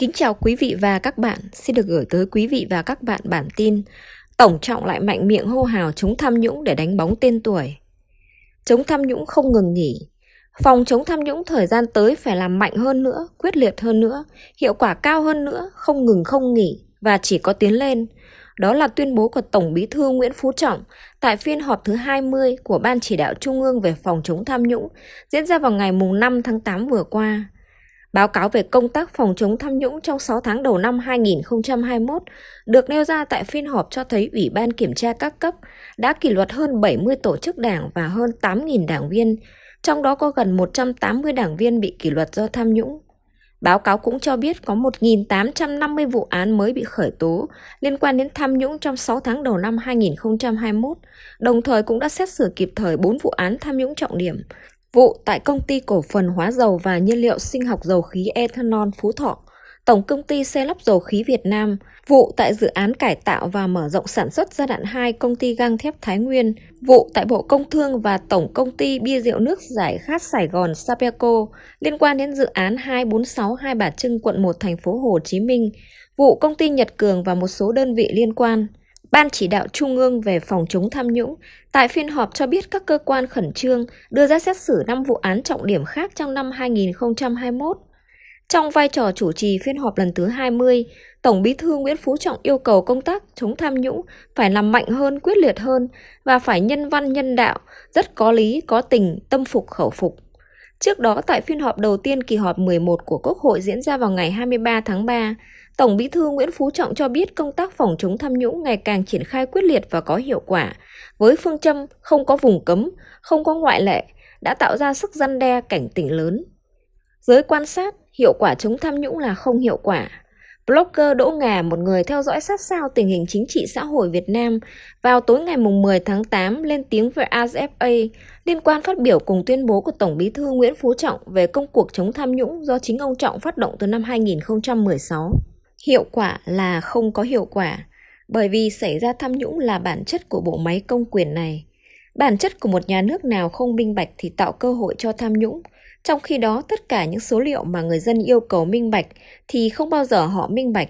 Kính chào quý vị và các bạn, xin được gửi tới quý vị và các bạn bản tin Tổng trọng lại mạnh miệng hô hào chống tham nhũng để đánh bóng tên tuổi. Chống tham nhũng không ngừng nghỉ. Phòng chống tham nhũng thời gian tới phải làm mạnh hơn nữa, quyết liệt hơn nữa, hiệu quả cao hơn nữa, không ngừng không nghỉ và chỉ có tiến lên. Đó là tuyên bố của Tổng Bí thư Nguyễn Phú Trọng tại phiên họp thứ 20 của Ban Chỉ đạo Trung ương về phòng chống tham nhũng diễn ra vào ngày 5 tháng 8 vừa qua. Báo cáo về công tác phòng chống tham nhũng trong 6 tháng đầu năm 2021 được nêu ra tại phiên họp cho thấy Ủy ban Kiểm tra các cấp đã kỷ luật hơn 70 tổ chức đảng và hơn 8.000 đảng viên, trong đó có gần 180 đảng viên bị kỷ luật do tham nhũng. Báo cáo cũng cho biết có 1.850 vụ án mới bị khởi tố liên quan đến tham nhũng trong 6 tháng đầu năm 2021, đồng thời cũng đã xét xử kịp thời 4 vụ án tham nhũng trọng điểm, Vụ tại công ty cổ phần hóa dầu và nhiên liệu sinh học dầu khí ethanol Phú Thọ, Tổng công ty xe lắp dầu khí Việt Nam, vụ tại dự án cải tạo và mở rộng sản xuất giai đoạn 2 công ty gang thép Thái Nguyên, vụ tại Bộ Công Thương và Tổng công ty bia rượu nước giải khát Sài Gòn Sapeco liên quan đến dự án 246 Hai Bà Trưng quận 1 thành phố Hồ Chí Minh, vụ công ty Nhật Cường và một số đơn vị liên quan. Ban chỉ đạo Trung ương về phòng chống tham nhũng tại phiên họp cho biết các cơ quan khẩn trương đưa ra xét xử 5 vụ án trọng điểm khác trong năm 2021. Trong vai trò chủ trì phiên họp lần thứ 20, Tổng Bí thư Nguyễn Phú Trọng yêu cầu công tác chống tham nhũng phải làm mạnh hơn, quyết liệt hơn và phải nhân văn nhân đạo, rất có lý, có tình, tâm phục khẩu phục. Trước đó tại phiên họp đầu tiên kỳ họp 11 của Quốc hội diễn ra vào ngày 23 tháng 3, Tổng Bí thư Nguyễn Phú Trọng cho biết công tác phòng chống tham nhũng ngày càng triển khai quyết liệt và có hiệu quả, với phương châm không có vùng cấm, không có ngoại lệ, đã tạo ra sức răn đe cảnh tỉnh lớn. Giới quan sát, hiệu quả chống tham nhũng là không hiệu quả. Blogger Đỗ Ngà, một người theo dõi sát sao tình hình chính trị xã hội Việt Nam, vào tối ngày 10 tháng 8 lên tiếng về ASFA liên quan phát biểu cùng tuyên bố của Tổng bí thư Nguyễn Phú Trọng về công cuộc chống tham nhũng do chính ông Trọng phát động từ năm 2016. Hiệu quả là không có hiệu quả, bởi vì xảy ra tham nhũng là bản chất của bộ máy công quyền này. Bản chất của một nhà nước nào không minh bạch thì tạo cơ hội cho tham nhũng, trong khi đó tất cả những số liệu mà người dân yêu cầu minh bạch thì không bao giờ họ minh bạch.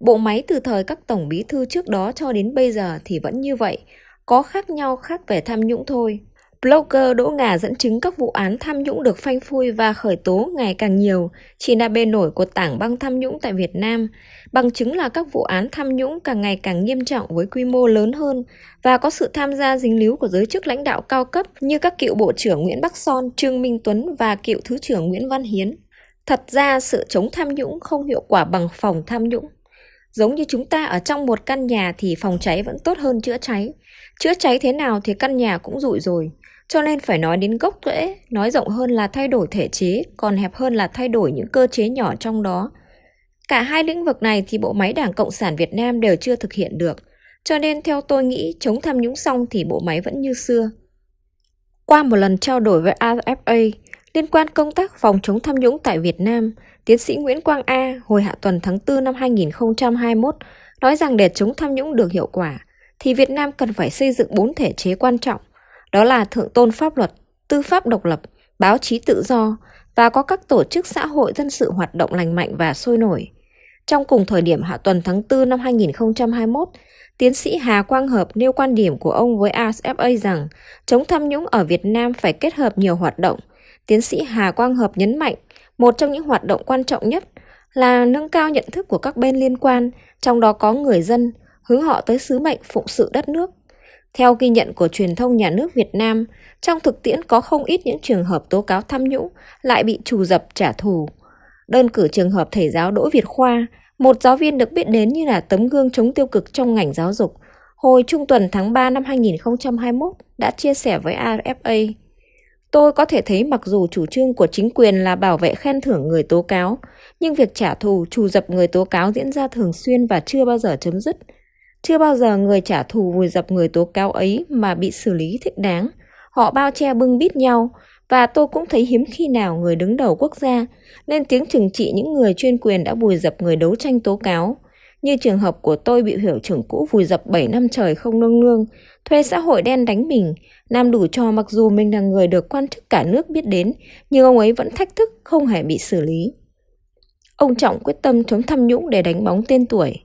Bộ máy từ thời các tổng bí thư trước đó cho đến bây giờ thì vẫn như vậy, có khác nhau khác về tham nhũng thôi. Blogger Đỗ Ngà dẫn chứng các vụ án tham nhũng được phanh phui và khởi tố ngày càng nhiều, chỉ là bề nổi của tảng băng tham nhũng tại Việt Nam. Bằng chứng là các vụ án tham nhũng càng ngày càng nghiêm trọng với quy mô lớn hơn và có sự tham gia dính líu của giới chức lãnh đạo cao cấp như các cựu Bộ trưởng Nguyễn Bắc Son, Trương Minh Tuấn và cựu Thứ trưởng Nguyễn Văn Hiến. Thật ra sự chống tham nhũng không hiệu quả bằng phòng tham nhũng. Giống như chúng ta ở trong một căn nhà thì phòng cháy vẫn tốt hơn chữa cháy. Chữa cháy thế nào thì căn nhà cũng rụi rồi. Cho nên phải nói đến gốc rễ, nói rộng hơn là thay đổi thể chế, còn hẹp hơn là thay đổi những cơ chế nhỏ trong đó. Cả hai lĩnh vực này thì bộ máy Đảng Cộng sản Việt Nam đều chưa thực hiện được. Cho nên theo tôi nghĩ chống tham nhũng xong thì bộ máy vẫn như xưa. Qua một lần trao đổi với AFA liên quan công tác phòng chống tham nhũng tại Việt Nam, tiến sĩ Nguyễn Quang A hồi hạ tuần tháng 4 năm 2021 nói rằng để chống tham nhũng được hiệu quả thì Việt Nam cần phải xây dựng bốn thể chế quan trọng đó là thượng tôn pháp luật, tư pháp độc lập, báo chí tự do và có các tổ chức xã hội dân sự hoạt động lành mạnh và sôi nổi. Trong cùng thời điểm hạ tuần tháng 4 năm 2021, tiến sĩ Hà Quang Hợp nêu quan điểm của ông với ASFA rằng chống tham nhũng ở Việt Nam phải kết hợp nhiều hoạt động. Tiến sĩ Hà Quang Hợp nhấn mạnh, một trong những hoạt động quan trọng nhất là nâng cao nhận thức của các bên liên quan, trong đó có người dân, hướng họ tới sứ mệnh phụng sự đất nước, theo ghi nhận của truyền thông nhà nước Việt Nam, trong thực tiễn có không ít những trường hợp tố cáo tham nhũng lại bị trù dập trả thù. Đơn cử trường hợp thầy giáo Đỗ Việt Khoa, một giáo viên được biết đến như là tấm gương chống tiêu cực trong ngành giáo dục, hồi trung tuần tháng 3 năm 2021 đã chia sẻ với AFA. Tôi có thể thấy mặc dù chủ trương của chính quyền là bảo vệ khen thưởng người tố cáo, nhưng việc trả thù, trù dập người tố cáo diễn ra thường xuyên và chưa bao giờ chấm dứt. Chưa bao giờ người trả thù vùi dập người tố cáo ấy mà bị xử lý thích đáng. Họ bao che bưng bít nhau, và tôi cũng thấy hiếm khi nào người đứng đầu quốc gia lên tiếng trừng trị những người chuyên quyền đã vùi dập người đấu tranh tố cáo. Như trường hợp của tôi bị hiệu trưởng cũ vùi dập 7 năm trời không nương nương, thuê xã hội đen đánh mình, làm đủ cho mặc dù mình là người được quan chức cả nước biết đến, nhưng ông ấy vẫn thách thức không hề bị xử lý. Ông Trọng quyết tâm chống tham nhũng để đánh bóng tên tuổi.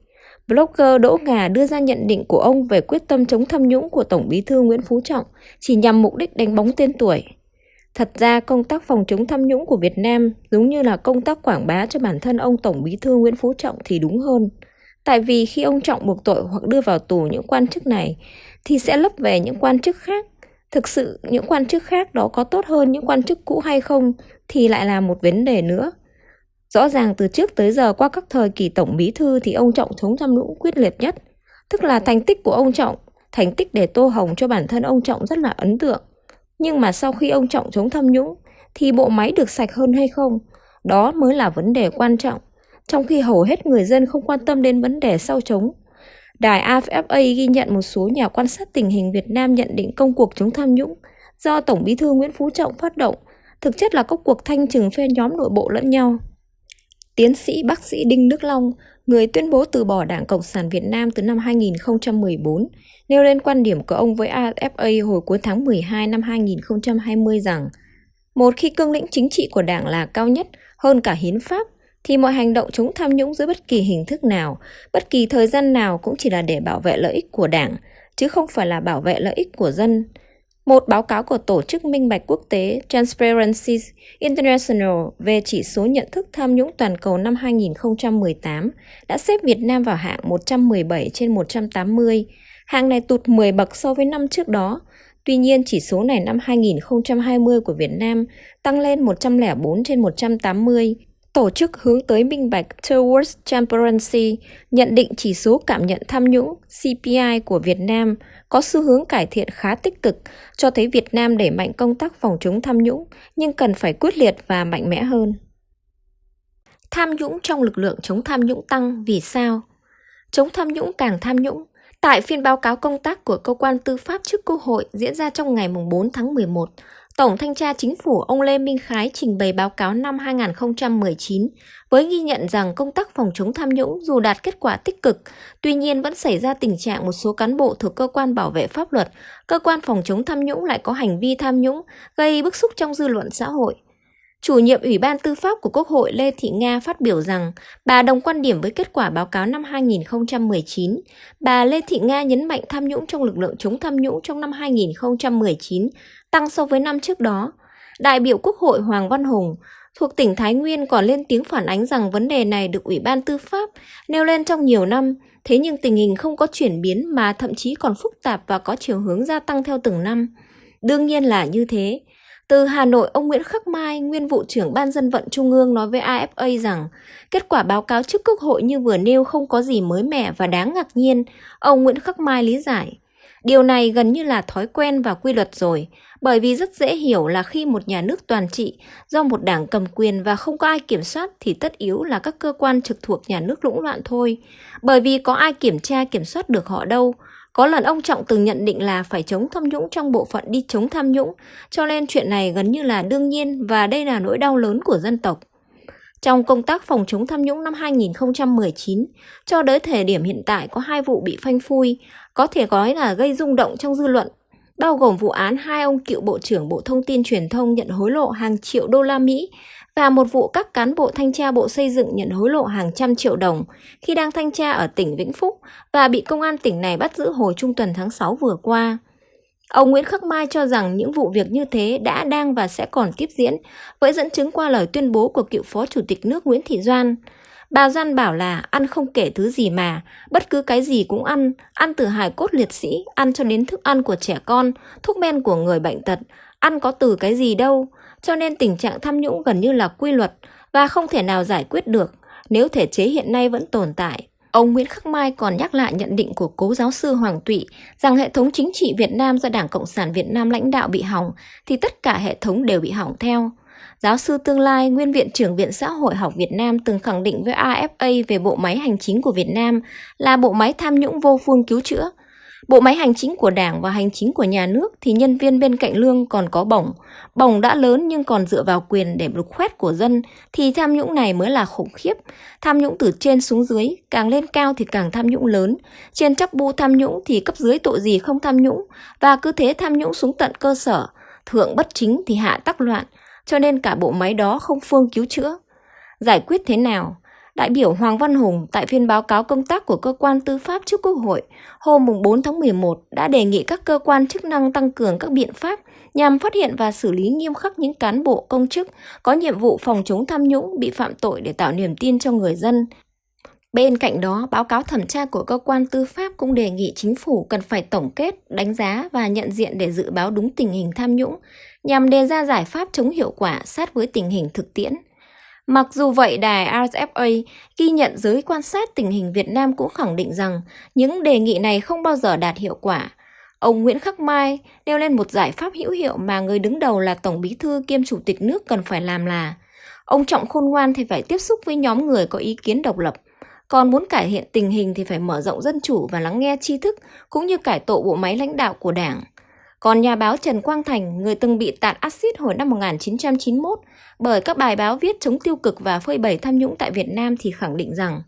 Blogger Đỗ Ngà đưa ra nhận định của ông về quyết tâm chống tham nhũng của Tổng bí thư Nguyễn Phú Trọng chỉ nhằm mục đích đánh bóng tên tuổi. Thật ra, công tác phòng chống tham nhũng của Việt Nam giống như là công tác quảng bá cho bản thân ông Tổng bí thư Nguyễn Phú Trọng thì đúng hơn. Tại vì khi ông Trọng buộc tội hoặc đưa vào tù những quan chức này, thì sẽ lấp về những quan chức khác. Thực sự, những quan chức khác đó có tốt hơn những quan chức cũ hay không thì lại là một vấn đề nữa. Rõ ràng từ trước tới giờ qua các thời kỳ tổng bí thư thì ông Trọng chống tham nhũng quyết liệt nhất. Tức là thành tích của ông Trọng, thành tích để tô hồng cho bản thân ông Trọng rất là ấn tượng. Nhưng mà sau khi ông Trọng chống tham nhũng thì bộ máy được sạch hơn hay không? Đó mới là vấn đề quan trọng. Trong khi hầu hết người dân không quan tâm đến vấn đề sau chống. Đài AFA ghi nhận một số nhà quan sát tình hình Việt Nam nhận định công cuộc chống tham nhũng do Tổng bí thư Nguyễn Phú Trọng phát động, thực chất là các cuộc thanh trừng phe nhóm nội bộ lẫn nhau. Tiến sĩ bác sĩ Đinh Đức Long, người tuyên bố từ bỏ Đảng Cộng sản Việt Nam từ năm 2014, nêu lên quan điểm của ông với AFA hồi cuối tháng 12 năm 2020 rằng một khi cương lĩnh chính trị của Đảng là cao nhất hơn cả hiến pháp, thì mọi hành động chống tham nhũng dưới bất kỳ hình thức nào, bất kỳ thời gian nào cũng chỉ là để bảo vệ lợi ích của Đảng, chứ không phải là bảo vệ lợi ích của dân. Một báo cáo của Tổ chức Minh bạch Quốc tế Transparency International về chỉ số nhận thức tham nhũng toàn cầu năm 2018 đã xếp Việt Nam vào hạng 117 trên 180. Hạng này tụt 10 bậc so với năm trước đó. Tuy nhiên, chỉ số này năm 2020 của Việt Nam tăng lên 104 trên 180. Tổ chức hướng tới minh bạch Towards Transparency nhận định chỉ số cảm nhận tham nhũng CPI của Việt Nam – có xu hướng cải thiện khá tích cực, cho thấy Việt Nam đẩy mạnh công tác phòng chống tham nhũng, nhưng cần phải quyết liệt và mạnh mẽ hơn. Tham nhũng trong lực lượng chống tham nhũng tăng vì sao? Chống tham nhũng càng tham nhũng. Tại phiên báo cáo công tác của cơ quan tư pháp trước Quốc hội diễn ra trong ngày 4 tháng 11, Tổng Thanh tra Chính phủ ông Lê Minh Khái trình bày báo cáo năm 2019 với ghi nhận rằng công tác phòng chống tham nhũng dù đạt kết quả tích cực, tuy nhiên vẫn xảy ra tình trạng một số cán bộ thuộc cơ quan bảo vệ pháp luật, cơ quan phòng chống tham nhũng lại có hành vi tham nhũng, gây bức xúc trong dư luận xã hội. Chủ nhiệm Ủy ban Tư pháp của Quốc hội Lê Thị Nga phát biểu rằng bà đồng quan điểm với kết quả báo cáo năm 2019. Bà Lê Thị Nga nhấn mạnh tham nhũng trong lực lượng chống tham nhũng trong năm 2019 tăng so với năm trước đó. Đại biểu Quốc hội Hoàng Văn Hùng thuộc tỉnh Thái Nguyên còn lên tiếng phản ánh rằng vấn đề này được Ủy ban Tư pháp nêu lên trong nhiều năm, thế nhưng tình hình không có chuyển biến mà thậm chí còn phức tạp và có chiều hướng gia tăng theo từng năm. Đương nhiên là như thế. Từ Hà Nội, ông Nguyễn Khắc Mai, nguyên vụ trưởng Ban dân vận Trung ương nói với AFA rằng kết quả báo cáo trước Quốc hội như vừa nêu không có gì mới mẻ và đáng ngạc nhiên. Ông Nguyễn Khắc Mai lý giải. Điều này gần như là thói quen và quy luật rồi, bởi vì rất dễ hiểu là khi một nhà nước toàn trị do một đảng cầm quyền và không có ai kiểm soát thì tất yếu là các cơ quan trực thuộc nhà nước lũng loạn thôi. Bởi vì có ai kiểm tra kiểm soát được họ đâu. Có lần ông Trọng từng nhận định là phải chống tham nhũng trong bộ phận đi chống tham nhũng, cho nên chuyện này gần như là đương nhiên và đây là nỗi đau lớn của dân tộc. Trong công tác phòng chống tham nhũng năm 2019, cho đến thời điểm hiện tại có hai vụ bị phanh phui, có thể nói là gây rung động trong dư luận bao gồm vụ án hai ông cựu Bộ trưởng Bộ Thông tin Truyền thông nhận hối lộ hàng triệu đô la Mỹ và một vụ các cán bộ thanh tra Bộ Xây dựng nhận hối lộ hàng trăm triệu đồng khi đang thanh tra ở tỉnh Vĩnh Phúc và bị công an tỉnh này bắt giữ hồi trung tuần tháng 6 vừa qua. Ông Nguyễn Khắc Mai cho rằng những vụ việc như thế đã đang và sẽ còn tiếp diễn, với dẫn chứng qua lời tuyên bố của cựu Phó Chủ tịch nước Nguyễn Thị Doan. Bà Doan bảo là ăn không kể thứ gì mà, bất cứ cái gì cũng ăn, ăn từ hài cốt liệt sĩ, ăn cho đến thức ăn của trẻ con, thuốc men của người bệnh tật, ăn có từ cái gì đâu. Cho nên tình trạng tham nhũng gần như là quy luật và không thể nào giải quyết được nếu thể chế hiện nay vẫn tồn tại. Ông Nguyễn Khắc Mai còn nhắc lại nhận định của cố giáo sư Hoàng Tụy rằng hệ thống chính trị Việt Nam do Đảng Cộng sản Việt Nam lãnh đạo bị hỏng thì tất cả hệ thống đều bị hỏng theo. Giáo sư tương lai, nguyên viện trưởng Viện Xã hội học Việt Nam từng khẳng định với AFA về bộ máy hành chính của Việt Nam là bộ máy tham nhũng vô phương cứu chữa. Bộ máy hành chính của Đảng và hành chính của nhà nước thì nhân viên bên cạnh lương còn có bổng. Bổng đã lớn nhưng còn dựa vào quyền để lục khoét của dân thì tham nhũng này mới là khủng khiếp. Tham nhũng từ trên xuống dưới, càng lên cao thì càng tham nhũng lớn. Trên chấp bu tham nhũng thì cấp dưới tội gì không tham nhũng và cứ thế tham nhũng xuống tận cơ sở. Thượng bất chính thì hạ tắc loạn cho nên cả bộ máy đó không phương cứu chữa. Giải quyết thế nào? Đại biểu Hoàng Văn Hùng tại phiên báo cáo công tác của cơ quan tư pháp trước Quốc hội hôm 4 tháng 11 đã đề nghị các cơ quan chức năng tăng cường các biện pháp nhằm phát hiện và xử lý nghiêm khắc những cán bộ, công chức có nhiệm vụ phòng chống tham nhũng, bị phạm tội để tạo niềm tin cho người dân. Bên cạnh đó, báo cáo thẩm tra của cơ quan tư pháp cũng đề nghị chính phủ cần phải tổng kết, đánh giá và nhận diện để dự báo đúng tình hình tham nhũng, nhằm đề ra giải pháp chống hiệu quả sát với tình hình thực tiễn. Mặc dù vậy, đài RFA ghi nhận giới quan sát tình hình Việt Nam cũng khẳng định rằng những đề nghị này không bao giờ đạt hiệu quả. Ông Nguyễn Khắc Mai nêu lên một giải pháp hữu hiệu mà người đứng đầu là Tổng bí thư kiêm Chủ tịch nước cần phải làm là Ông Trọng khôn ngoan thì phải tiếp xúc với nhóm người có ý kiến độc lập, còn muốn cải thiện tình hình thì phải mở rộng dân chủ và lắng nghe tri thức cũng như cải tổ bộ máy lãnh đạo của Đảng. Còn nhà báo Trần Quang Thành, người từng bị tạt axit hồi năm 1991 bởi các bài báo viết chống tiêu cực và phơi bày tham nhũng tại Việt Nam thì khẳng định rằng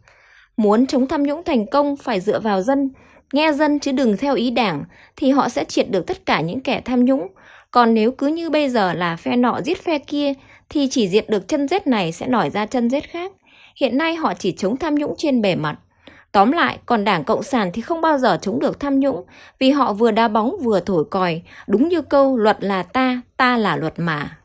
muốn chống tham nhũng thành công phải dựa vào dân, nghe dân chứ đừng theo ý đảng thì họ sẽ triệt được tất cả những kẻ tham nhũng. Còn nếu cứ như bây giờ là phe nọ giết phe kia thì chỉ diệt được chân rết này sẽ nổi ra chân rết khác. Hiện nay họ chỉ chống tham nhũng trên bề mặt. Tóm lại, còn Đảng Cộng sản thì không bao giờ chống được tham nhũng vì họ vừa đá bóng vừa thổi còi, đúng như câu luật là ta, ta là luật mà.